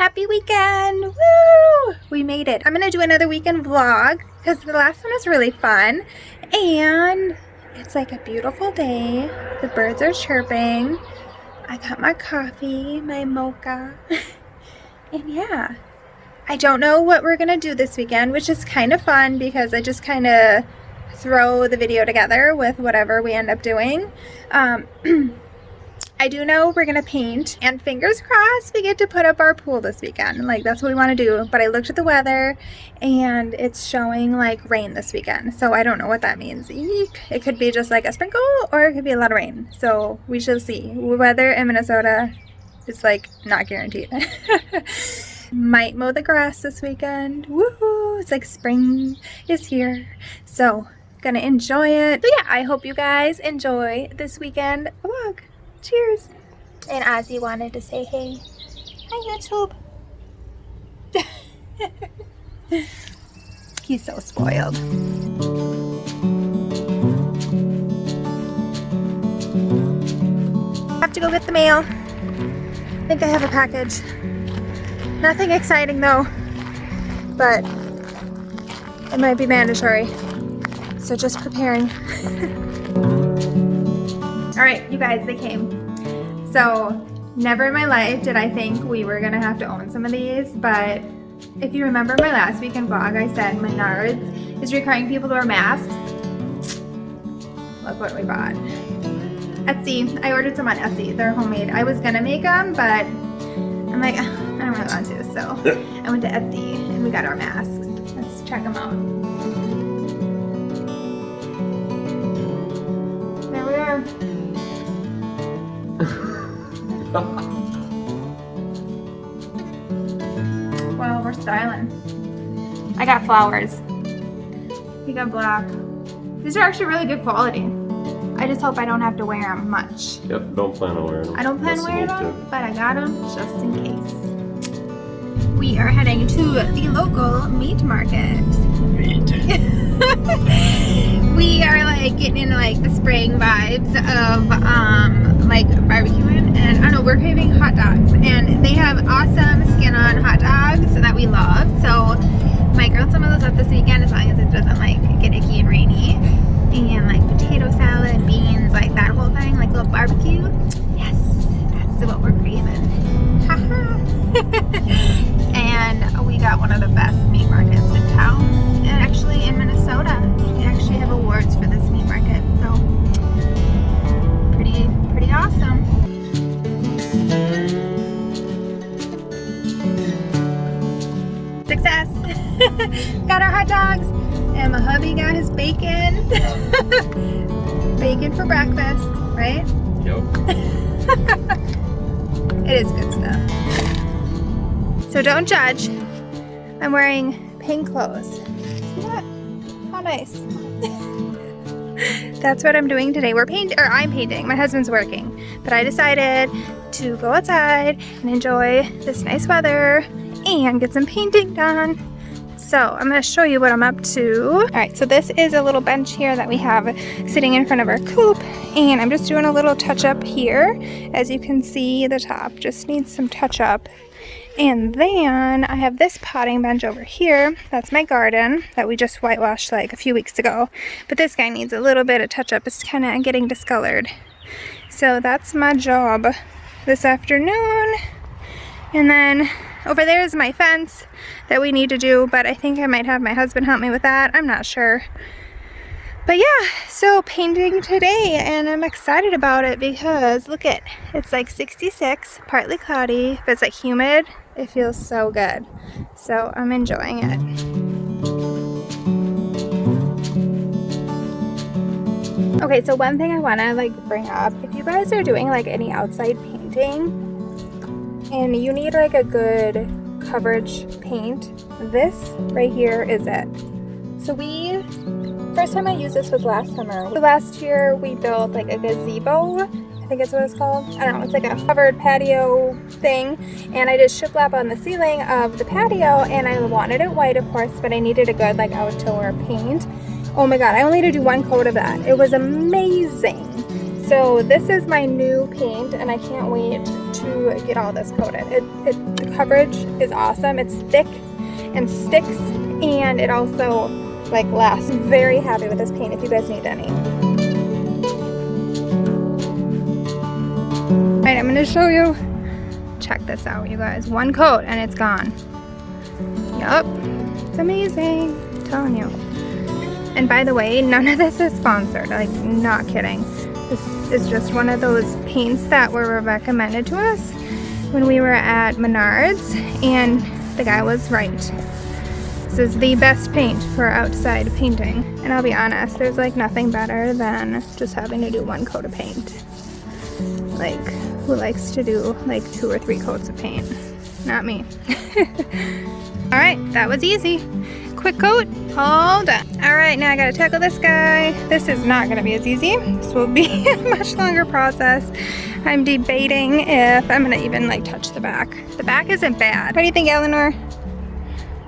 Happy weekend! Woo! We made it. I'm gonna do another weekend vlog because the last one was really fun. And it's like a beautiful day. The birds are chirping. I got my coffee, my mocha. and yeah, I don't know what we're gonna do this weekend, which is kind of fun because I just kind of throw the video together with whatever we end up doing. Um, I do know we're gonna paint and fingers crossed we get to put up our pool this weekend. Like that's what we want to do but I looked at the weather and it's showing like rain this weekend. So I don't know what that means. Eek. it could be just like a sprinkle or it could be a lot of rain. So we shall see. Weather in Minnesota is like not guaranteed. Might mow the grass this weekend. Woohoo! It's like spring is here. So gonna enjoy it. But yeah I hope you guys enjoy this weekend vlog Cheers. And Ozzy wanted to say hey. Hi, YouTube. He's so spoiled. Have to go get the mail. I think I have a package. Nothing exciting though, but it might be mandatory. So just preparing. All right, you guys, they came. So never in my life did I think we were gonna have to own some of these, but if you remember my last weekend vlog, I said Menards is requiring people to wear masks. Look what we bought. Etsy, I ordered some on Etsy, they're homemade. I was gonna make them, but I'm like, I don't really want to, so I went to Etsy and we got our masks. Let's check them out. There we are. Well, we're styling. I got flowers. You got black. These are actually really good quality. I just hope I don't have to wear them much. Yep, don't plan on wearing them. I don't plan on wearing them, but I got them just in case. We are heading to the local meat market. Meat. we are like getting into like the spring vibes of um like barbecuing and I don't know we're craving hot dogs and they have awesome skin on hot dogs that we love so my grilled some of those up this weekend as long as it doesn't like get icky and rainy and like potato salad beans like that whole thing like a little barbecue yes that's what we're craving breakfast right? Yep. it is good stuff. So don't judge. I'm wearing pink clothes. See that how nice? That's what I'm doing today. We're painting or I'm painting. My husband's working. But I decided to go outside and enjoy this nice weather and get some painting done. So I'm to show you what I'm up to. All right, so this is a little bench here that we have sitting in front of our coop and I'm just doing a little touch up here. As you can see, the top just needs some touch up. And then I have this potting bench over here. That's my garden that we just whitewashed like a few weeks ago. But this guy needs a little bit of touch up. It's kind of getting discolored. So that's my job this afternoon. And then over there is my fence that we need to do, but I think I might have my husband help me with that. I'm not sure. But yeah, so painting today and I'm excited about it because look at, it's like 66, partly cloudy, but it's like humid. It feels so good. So I'm enjoying it. Okay, so one thing I want to like bring up, if you guys are doing like any outside painting and you need like a good coverage paint, this right here is it. So we, first time I used this was last summer. Last year we built like a gazebo, I think it's what it's called. I don't know, it's like a covered patio thing. And I did shiplap on the ceiling of the patio and I wanted it white of course, but I needed a good like outdoor paint. Oh my god, I only had to do one coat of that. It was amazing. So this is my new paint and I can't wait to get all this coated. It, it, the coverage is awesome. It's thick and sticks and it also like lasts. I'm very happy with this paint if you guys need any. All right, I'm gonna show you. Check this out, you guys. One coat and it's gone. Yup, it's amazing, I'm telling you. And by the way, none of this is sponsored, like not kidding. This is just one of those paints that were recommended to us when we were at Menards and the guy was right. This is the best paint for outside painting. And I'll be honest, there's like nothing better than just having to do one coat of paint. Like, who likes to do like two or three coats of paint? Not me. All right, that was easy quick coat, all done. All right, now I gotta tackle this guy. This is not gonna be as easy. This will be a much longer process. I'm debating if I'm gonna even like touch the back. The back isn't bad. What do you think, Eleanor?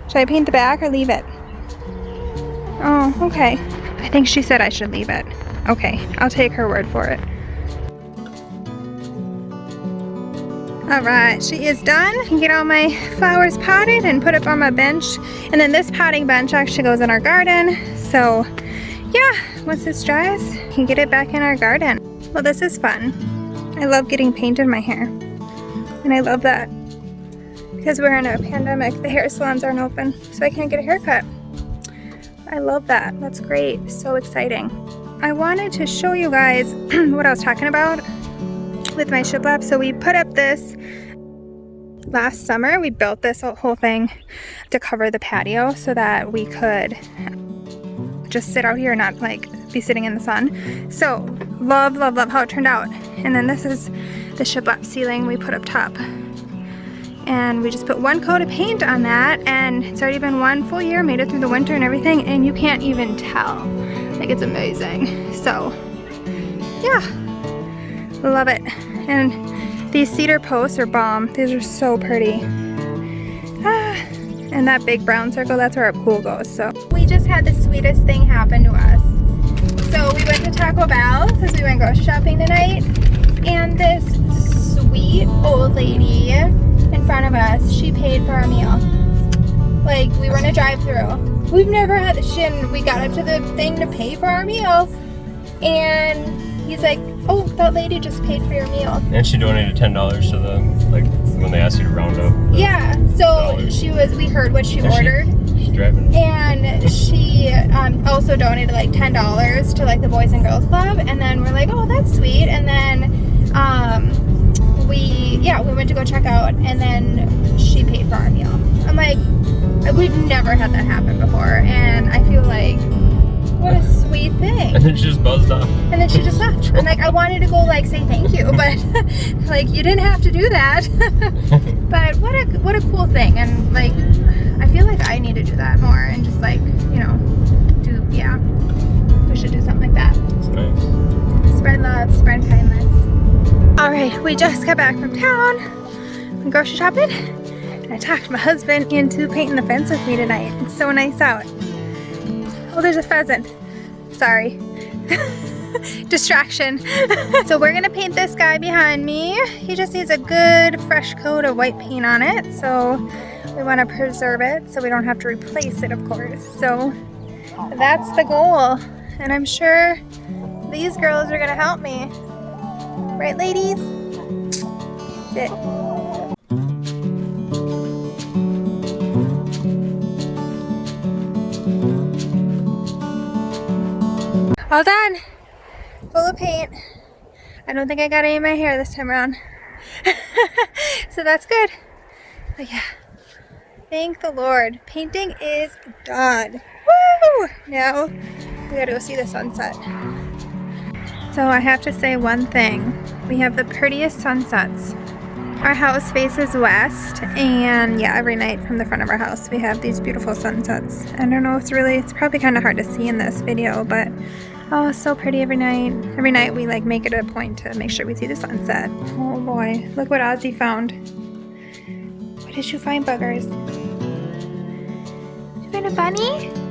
Should I paint the back or leave it? Oh, okay. I think she said I should leave it. Okay, I'll take her word for it. All right, she is done. Get all my flowers potted and put up on my bench. And then this potting bench actually goes in our garden. So yeah, once this dries, I can get it back in our garden. Well, this is fun. I love getting paint in my hair. And I love that. Because we're in a pandemic, the hair salons aren't open, so I can't get a haircut. I love that. That's great. So exciting. I wanted to show you guys what I was talking about with my shiplap. So we put up this last summer. We built this whole thing to cover the patio so that we could just sit out here and not like be sitting in the sun. So love, love, love how it turned out. And then this is the shiplap ceiling we put up top. And we just put one coat of paint on that and it's already been one full year, made it through the winter and everything, and you can't even tell. Like it's amazing. So yeah, Love it. And these cedar posts are bomb. These are so pretty. Ah, and that big brown circle, that's where our pool goes. So we just had the sweetest thing happen to us. So we went to Taco Bell because we went grocery shopping tonight. And this sweet old lady in front of us, she paid for our meal. Like we were in a drive through We've never had the shit we got up to the thing to pay for our meal. And he's like, oh, that lady just paid for your meal. And she donated ten dollars to the like when they asked you to round up. Yeah. So dollars. she was. We heard what she there ordered. She, she's driving. And she um, also donated like ten dollars to like the Boys and Girls Club, and then we're like, oh, that's sweet. And then um, we, yeah, we went to go check out, and then she paid for our meal. I'm like, we've never had that happen before, and I feel like what a sweet thing. And then she just buzzed off. And then she just left. And like I wanted to go like say thank you, but like you didn't have to do that. but what a what a cool thing. And like I feel like I need to do that more and just like, you know, do yeah. We should do something like that. It's nice. Spread love, spread kindness. Alright, we just got back from town. Went grocery shopping. And I talked my husband into painting the fence with me tonight. It's so nice out. Oh, there's a pheasant. Sorry. Distraction. so we're gonna paint this guy behind me. He just needs a good fresh coat of white paint on it. So we wanna preserve it so we don't have to replace it, of course. So that's the goal. And I'm sure these girls are gonna help me. Right, ladies? Sit. All done. Full of paint. I don't think I got any of my hair this time around. so that's good. But yeah, thank the Lord. Painting is done. Woo! Now we gotta go see the sunset. So I have to say one thing. We have the prettiest sunsets. Our house faces west and yeah, every night from the front of our house we have these beautiful sunsets. I don't know, it's really, it's probably kind of hard to see in this video, but Oh, it's so pretty every night. Every night we like make it a point to make sure we see the sunset. Oh boy, look what Ozzy found. What did you find, buggers? Did you find a bunny?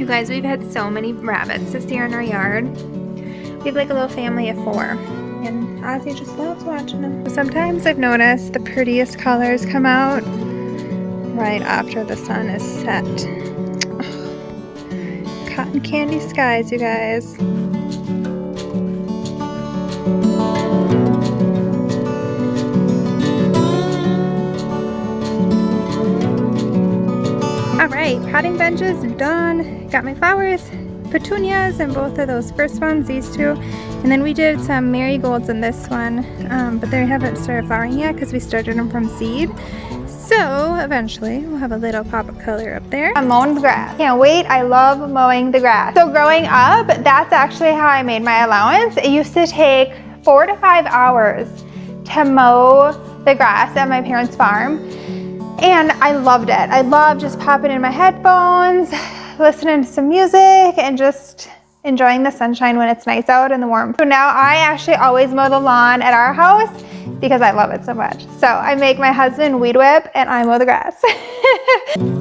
You guys, we've had so many rabbits this year in our yard. We have like a little family of four. And Ozzy just loves watching them. Sometimes I've noticed the prettiest colors come out right after the sun is set. Cotton candy skies, you guys. Alright, potting benches done. Got my flowers, petunias, and both of those first ones, these two. And then we did some marigolds in this one, um, but they haven't started flowering yet because we started them from seed. So eventually we'll have a little pop of color up there. I'm mowing the grass. Can't wait, I love mowing the grass. So growing up, that's actually how I made my allowance. It used to take four to five hours to mow the grass at my parents' farm. And I loved it. I loved just popping in my headphones, listening to some music and just enjoying the sunshine when it's nice out and the warm. So now I actually always mow the lawn at our house because I love it so much. So I make my husband weed whip and I mow the grass.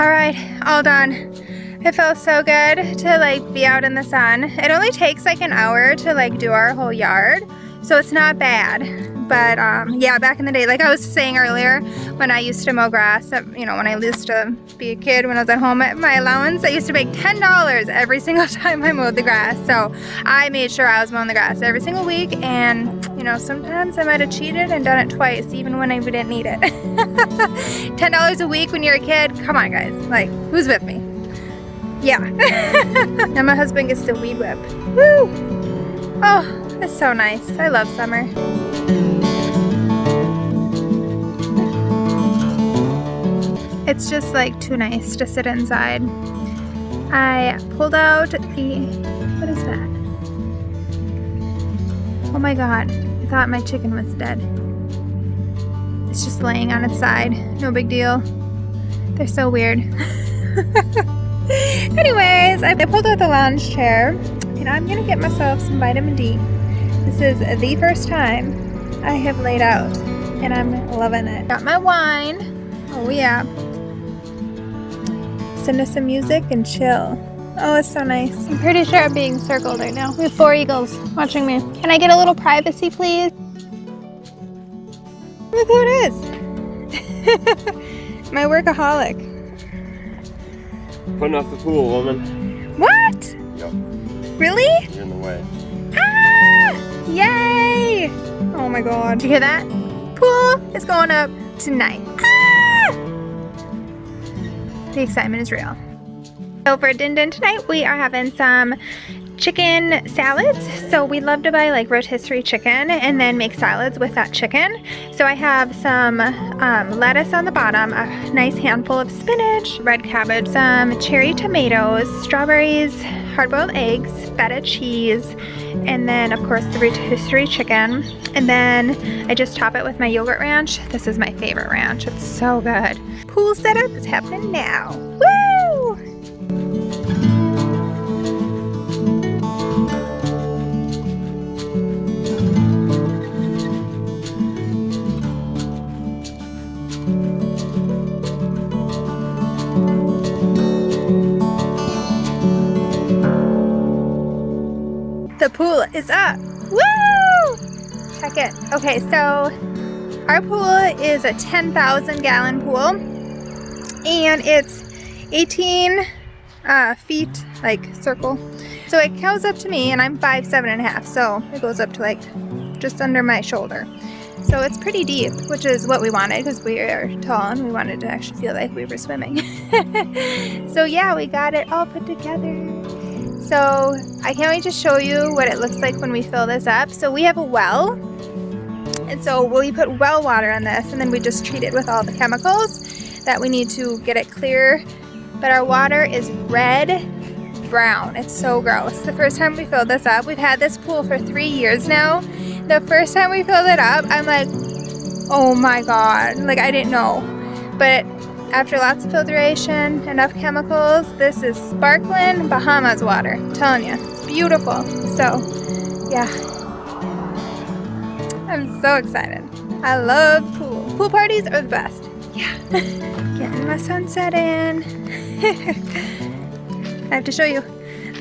All right, all done. It feels so good to like be out in the sun. It only takes like an hour to like do our whole yard. So it's not bad. But um, yeah, back in the day, like I was saying earlier, when I used to mow grass, uh, you know, when I used to be a kid, when I was at home, my allowance, I used to make $10 every single time I mowed the grass. So I made sure I was mowing the grass every single week. And, you know, sometimes I might have cheated and done it twice, even when I didn't need it. $10 a week when you're a kid, come on guys, like, who's with me? Yeah. and my husband gets to weed whip. Woo! Oh, it's so nice. I love summer. It's just like too nice to sit inside. I pulled out the, what is that? Oh my god, I thought my chicken was dead. It's just laying on its side, no big deal. They're so weird. Anyways, I pulled out the lounge chair and I'm gonna get myself some vitamin D. This is the first time I have laid out and I'm loving it. Got my wine. Oh yeah. Listen to some music and chill. Oh, it's so nice. I'm pretty sure I'm being circled right now. We have four eagles watching me. Can I get a little privacy, please? Look who it is. my workaholic. Putting off the pool, woman. What? Yep. Really? You're in the way. Ah! Yay! Oh my god. Did you hear that? Pool is going up tonight. Ah! The excitement is real. So for din din tonight, we are having some chicken salads. So we love to buy like rotisserie chicken and then make salads with that chicken. So I have some um, lettuce on the bottom, a nice handful of spinach, red cabbage, some cherry tomatoes, strawberries, hard-boiled eggs, feta cheese, and then of course the rotisserie chicken. And then I just top it with my yogurt ranch. This is my favorite ranch. It's so good. Pool setup is happening now. Woo! Is up. Woo! Check it. Okay, so our pool is a 10,000 gallon pool and it's 18 uh, feet, like circle. So it goes up to me and I'm five, seven and a half. So it goes up to like just under my shoulder. So it's pretty deep, which is what we wanted because we are tall and we wanted to actually feel like we were swimming. so yeah, we got it all put together. So I can't wait to show you what it looks like when we fill this up. So we have a well. And so we put well water on this and then we just treat it with all the chemicals that we need to get it clear. But our water is red brown. It's so gross. The first time we filled this up, we've had this pool for three years now. The first time we filled it up, I'm like, oh my God. Like I didn't know. But After lots of filtration, enough chemicals, this is sparkling Bahamas water. I'm telling you, it's beautiful. So, yeah. I'm so excited. I love pool. Pool parties are the best. Yeah. Getting my sunset in. I have to show you.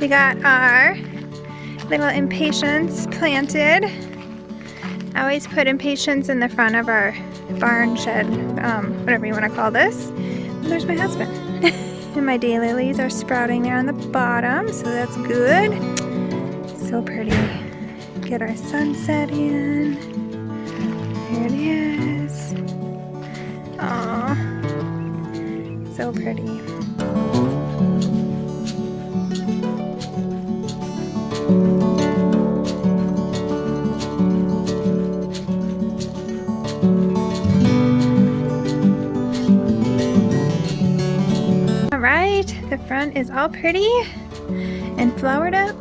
We got our little impatiens planted. I always put impatiens in the front of our barn shed, um, whatever you want to call this. And there's my husband. and my daylilies are sprouting there on the bottom, so that's good. So pretty. Get our sunset in. There it is. Aww. So pretty. The front is all pretty and flowered up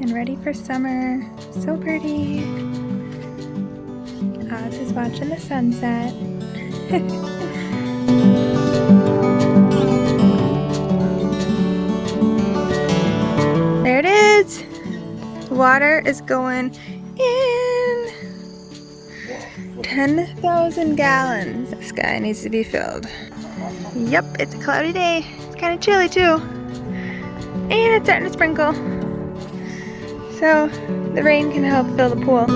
and ready for summer. So pretty. Oz is watching the sunset. there it is. Water is going in. 10,000 gallons. This guy needs to be filled. Yep, it's a cloudy day. It's kind of chilly too. And it's starting to sprinkle. So the rain can help fill the pool.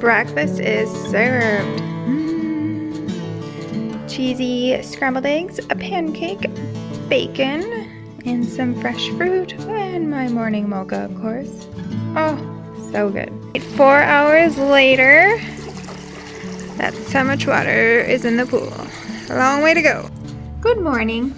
Breakfast is served. Mm. Cheesy scrambled eggs, a pancake, bacon, and some fresh fruit, and my morning mocha, of course. Oh, so good. Four hours later, that's how much water is in the pool. A long way to go. Good morning.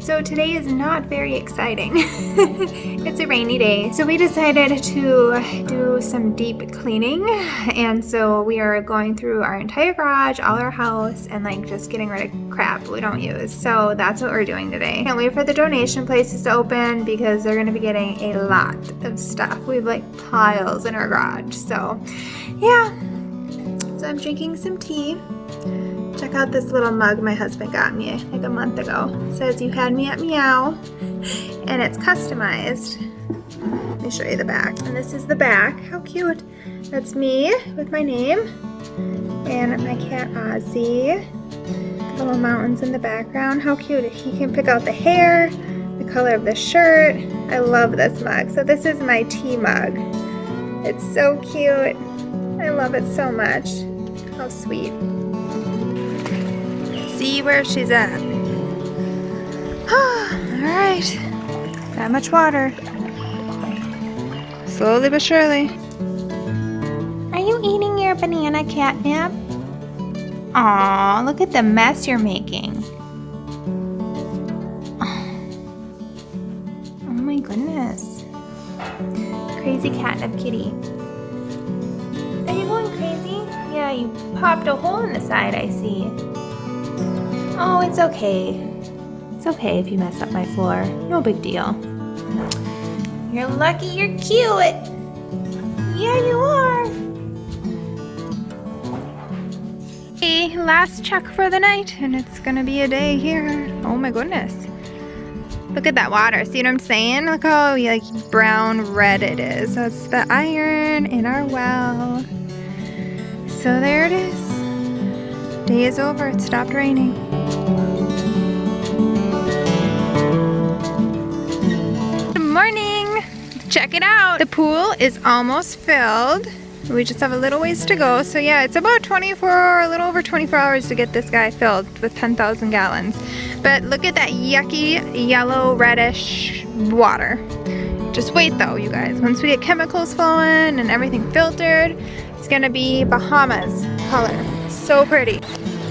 So today is not very exciting. it's a rainy day. So we decided to do some deep cleaning. And so we are going through our entire garage, all our house, and like just getting rid of crap we don't use. So that's what we're doing today. Can't wait for the donation places to open because they're gonna be getting a lot of stuff. We have like piles in our garage. So yeah, so I'm drinking some tea. Check out this little mug my husband got me like a month ago. It says you had me at meow and it's customized. Let me show you the back. And this is the back. How cute. That's me with my name and my cat Ozzy. Little mountains in the background. How cute. He can pick out the hair, the color of the shirt. I love this mug. So this is my tea mug. It's so cute. I love it so much. How sweet. See where she's at. Alright. That much water. Slowly but surely. Are you eating your banana catnip? Aw, look at the mess you're making. Oh my goodness. Crazy catnip kitty. You popped a hole in the side, I see. Oh, it's okay. It's okay if you mess up my floor. No big deal. You're lucky you're cute. Yeah, you are. Hey, last check for the night, and it's gonna be a day here. Oh my goodness. Look at that water. See what I'm saying? Look how like brown red it is. It's the iron in our well. So there it is. Day is over. It stopped raining. Good morning. Check it out. The pool is almost filled. We just have a little ways to go. So yeah, it's about 24, a little over 24 hours to get this guy filled with 10,000 gallons. But look at that yucky yellow reddish water. Just wait though, you guys. Once we get chemicals flowing and everything filtered, it's gonna be Bahamas color. So pretty.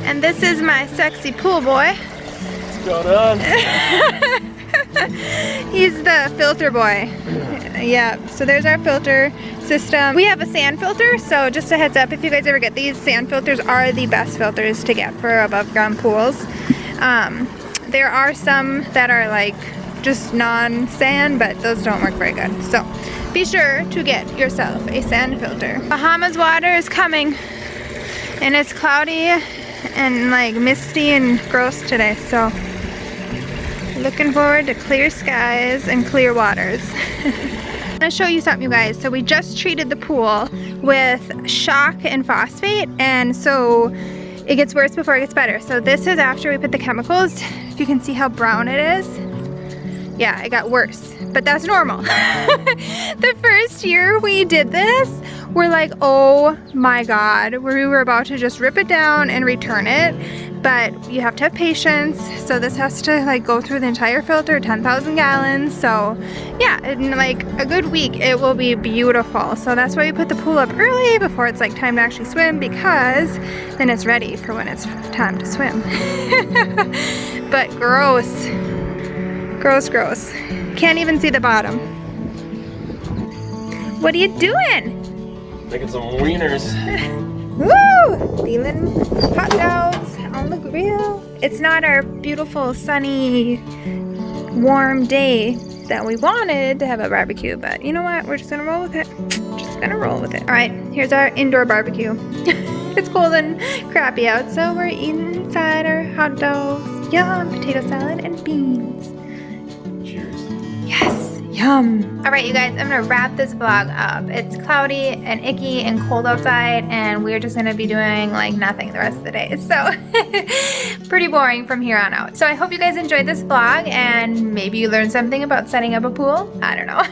And this is my sexy pool boy. What's going on? He's the filter boy. Yeah, so there's our filter system. We have a sand filter, so just a heads up, if you guys ever get these, sand filters are the best filters to get for above ground pools. Um, there are some that are like just non-sand, but those don't work very good. So be sure to get yourself a sand filter. Bahamas water is coming. And it's cloudy and like misty and gross today, so looking forward to clear skies and clear waters. I'm gonna show you something you guys. So we just treated the pool with shock and phosphate and so it gets worse before it gets better. So this is after we put the chemicals. If you can see how brown it is. Yeah, it got worse, but that's normal. the first year we did this, we're like, oh my God, we were about to just rip it down and return it but you have to have patience. So this has to like go through the entire filter 10,000 gallons. So yeah in like a good week it will be beautiful. So that's why we put the pool up early before it's like time to actually swim because then it's ready for when it's time to swim. But gross gross gross can't even see the bottom what are you doing Making some wieners. Woo! Feeling hot dogs on the grill. It's not our beautiful, sunny, warm day that we wanted to have a barbecue, but you know what? We're just gonna roll with it. Just gonna roll with it. All right, here's our indoor barbecue. it's cold and crappy out, so we're eating inside our hot dogs, yum, potato salad, and beans. Yum. All right, you guys, I'm gonna wrap this vlog up. It's cloudy and icky and cold outside and we're just gonna be doing like nothing the rest of the day. So pretty boring from here on out. So I hope you guys enjoyed this vlog and maybe you learned something about setting up a pool. I don't know.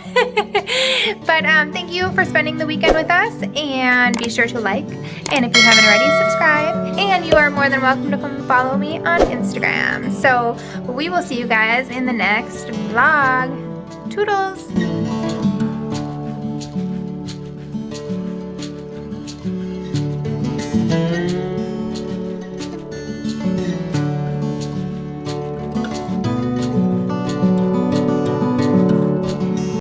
but um, thank you for spending the weekend with us and be sure to like and if you haven't already, subscribe. And you are more than welcome to come follow me on Instagram. So we will see you guys in the next vlog. Toodles!